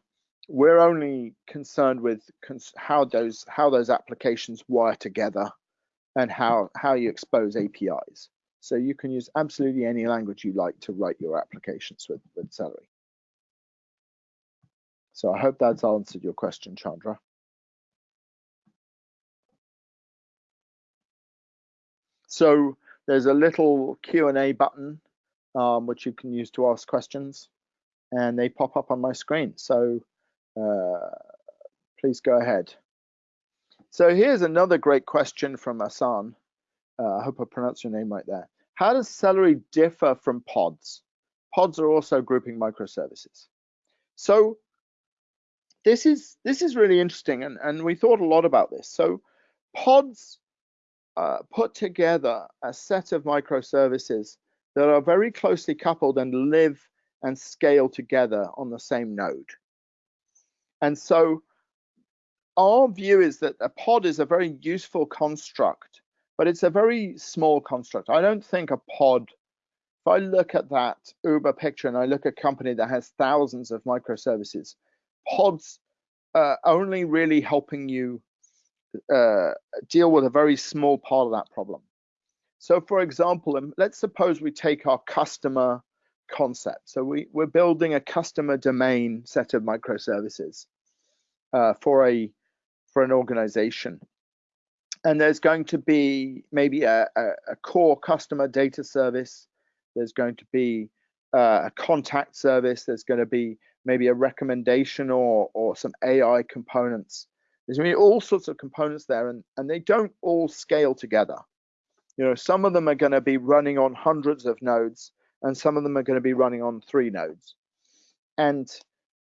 [SPEAKER 1] we're only concerned with cons how those how those applications wire together and how how you expose APIs. So you can use absolutely any language you like to write your applications with, with Cellery. So I hope that's answered your question, Chandra. So there's a little Q&A button um, which you can use to ask questions and they pop up on my screen. So uh, please go ahead. So here's another great question from Asan. Uh, I hope I pronounced your name right there. How does Cellery differ from pods? Pods are also grouping microservices. So this is this is really interesting, and, and we thought a lot about this. So pods uh, put together a set of microservices that are very closely coupled and live and scale together on the same node. And so our view is that a pod is a very useful construct but it's a very small construct. I don't think a pod, if I look at that Uber picture and I look at a company that has thousands of microservices, pods are only really helping you uh, deal with a very small part of that problem. So for example, um, let's suppose we take our customer concept. So we, we're building a customer domain set of microservices uh, for a for an organization and there's going to be maybe a, a, a core customer data service. There's going to be uh, a contact service. There's going to be maybe a recommendation or or some AI components. There's going to be all sorts of components there, and and they don't all scale together. You know, some of them are going to be running on hundreds of nodes, and some of them are going to be running on three nodes. And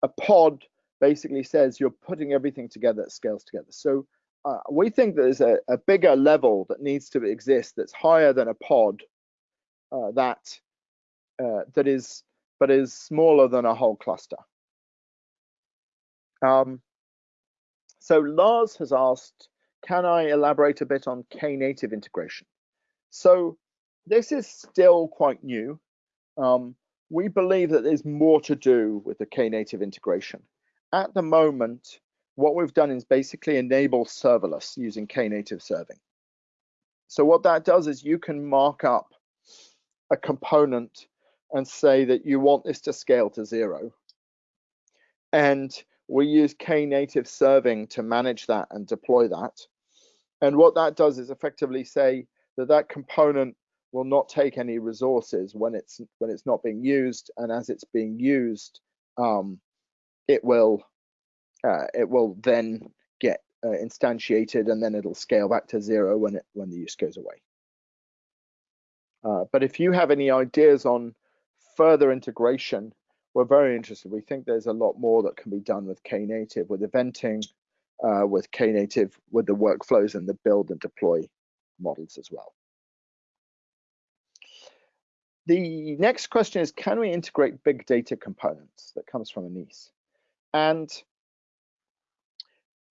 [SPEAKER 1] a pod basically says you're putting everything together that scales together. So uh, we think there's a, a, bigger level that needs to exist that's higher than a pod uh, that uh, that is but is smaller than a whole cluster. Um, so Lars has asked, can I elaborate a bit on Knative integration? So this is still quite new. Um, we believe that there's more to do with the Knative integration. At the moment, what we've done is basically enable serverless using Knative serving. So what that does is you can mark up a component and say that you want this to scale to zero. And we use Knative serving to manage that and deploy that. And what that does is effectively say that that component will not take any resources when it's when it's not being used, and as it's being used, um, it will uh, it will then get uh, instantiated, and then it'll scale back to zero when it when the use goes away. Uh, but if you have any ideas on further integration, we're very interested. We think there's a lot more that can be done with Knative, with eventing, uh, with Knative, with the workflows and the build and deploy models as well. The next question is, can we integrate big data components? That comes from Anise. And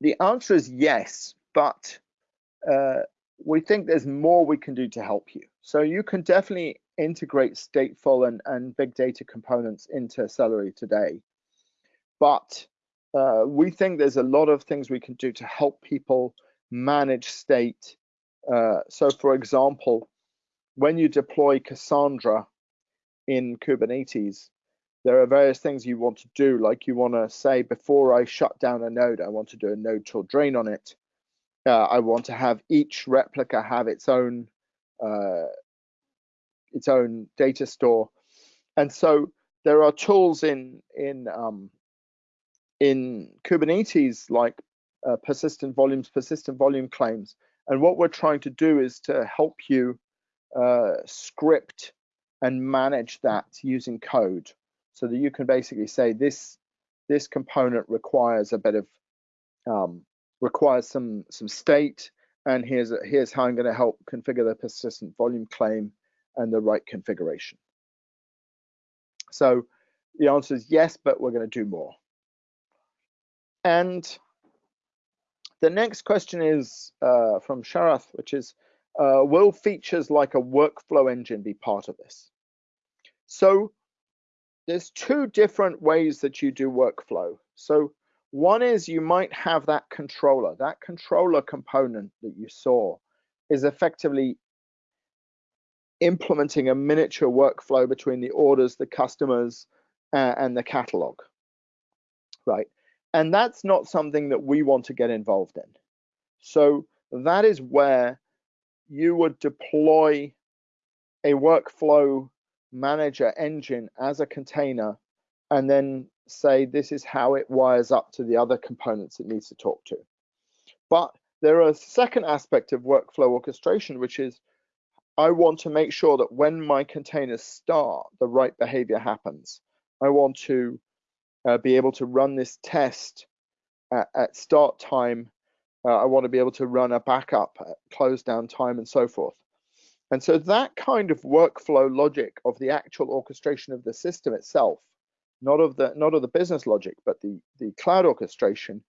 [SPEAKER 1] the answer is yes, but uh, we think there's more we can do to help you. So you can definitely integrate stateful and, and big data components into Cellery today. But uh, we think there's a lot of things we can do to help people manage state. Uh, so for example, when you deploy Cassandra in Kubernetes, there are various things you want to do, like you want to say, before I shut down a node, I want to do a nodetool drain on it. Uh, I want to have each replica have its own uh, its own data store, and so there are tools in in um, in Kubernetes like uh, persistent volumes, persistent volume claims, and what we're trying to do is to help you uh, script and manage that using code, so that you can basically say this this component requires a bit of um, requires some some state, and here's here's how I'm going to help configure the persistent volume claim and the right configuration. So the answer is yes, but we're going to do more. And the next question is uh, from Sharath, which is, uh, will features like a workflow engine be part of this? So there's two different ways that you do workflow. So one is you might have that controller. That controller component that you saw is effectively implementing a miniature workflow between the orders, the customers, uh, and the catalog, right? And that's not something that we want to get involved in. So that is where you would deploy a workflow manager engine as a container and then say this is how it wires up to the other components it needs to talk to. But there are a second aspect of workflow orchestration, which is I want to make sure that when my containers start, the right behavior happens. I want to uh, be able to run this test at, at start time. Uh, I want to be able to run a backup at close down time and so forth. And so that kind of workflow logic of the actual orchestration of the system itself, not of the not of the business logic, but the, the cloud orchestration,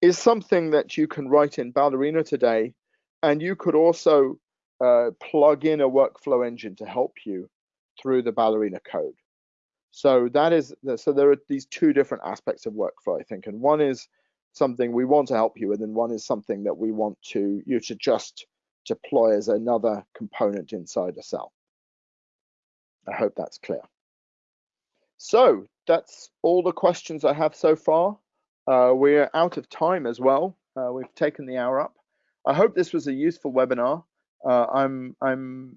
[SPEAKER 1] is something that you can write in Ballerina today. And you could also uh, plug in a workflow engine to help you through the Ballerina code. So that is so there are these two different aspects of workflow, I think, and one is something we want to help you with, and one is something that we want to you to just deploy as another component inside a cell. I hope that's clear. So that's all the questions I have so far. Uh, we're out of time as well. Uh, we've taken the hour up. I hope this was a useful webinar. Uh, I'm I'm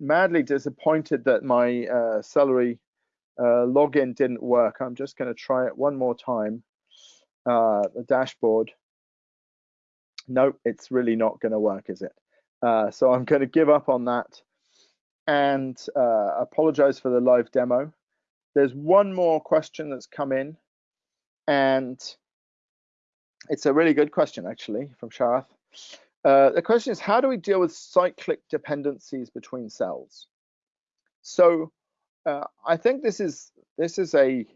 [SPEAKER 1] madly disappointed that my uh, Cellery uh, login didn't work. I'm just going to try it one more time. Uh, the dashboard. Nope, it's really not going to work, is it? Uh, so I'm going to give up on that and uh, apologize for the live demo. There's one more question that's come in, And it's a really good question, actually, from Sharath. Uh, the question is, how do we deal with cyclic dependencies between cells? So uh, I think this is this is a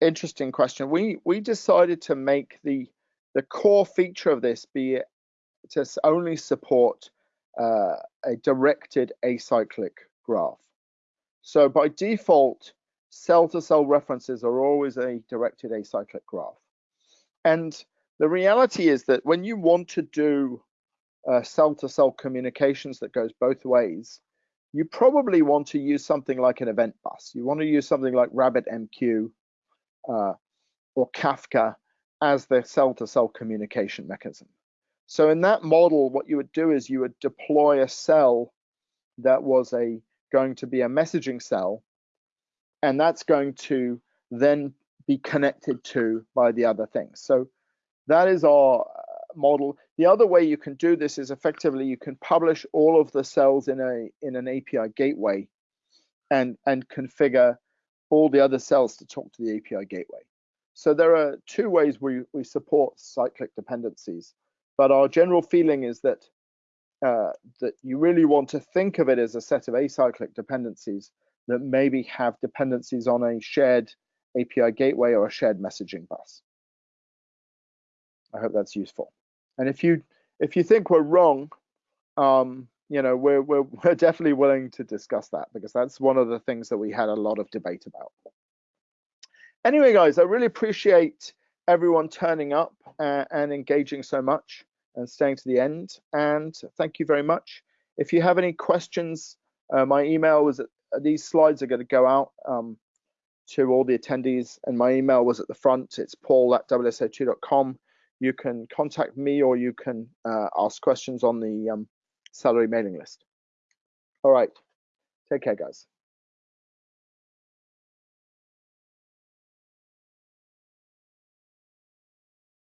[SPEAKER 1] interesting question. We we decided to make the the core feature of this be to only support uh, a directed acyclic graph. So by default, cell-to-cell -cell references are always a directed acyclic graph. And the reality is that when you want to do uh, cell-to-cell communications that goes both ways, you probably want to use something like an event bus. You want to use something like RabbitMQ uh, or Kafka as the cell-to-cell -cell communication mechanism. So in that model, what you would do is you would deploy a cell that was a going to be a messaging cell, and that's going to then be connected to by the other things. So that is our uh, model. The other way you can do this is effectively you can publish all of the cells in a in an API gateway and and configure all the other cells to talk to the API gateway. So there are two ways we, we support cyclic dependencies, but our general feeling is that uh, that you really want to think of it as a set of acyclic dependencies that maybe have dependencies on a shared API gateway or a shared messaging bus. I hope that's useful. And if you if you think we're wrong, um, you know, we're, we're we're definitely willing to discuss that because that's one of the things that we had a lot of debate about. Anyway, guys, I really appreciate everyone turning up uh, and engaging so much and staying to the end. And thank you very much. If you have any questions, uh, my email was at, these slides are going to go out um, to all the attendees, and my email was at the front. It's paul at wso2.com you can contact me or you can uh, ask questions on the um, Cellery mailing list. All right, take care, guys.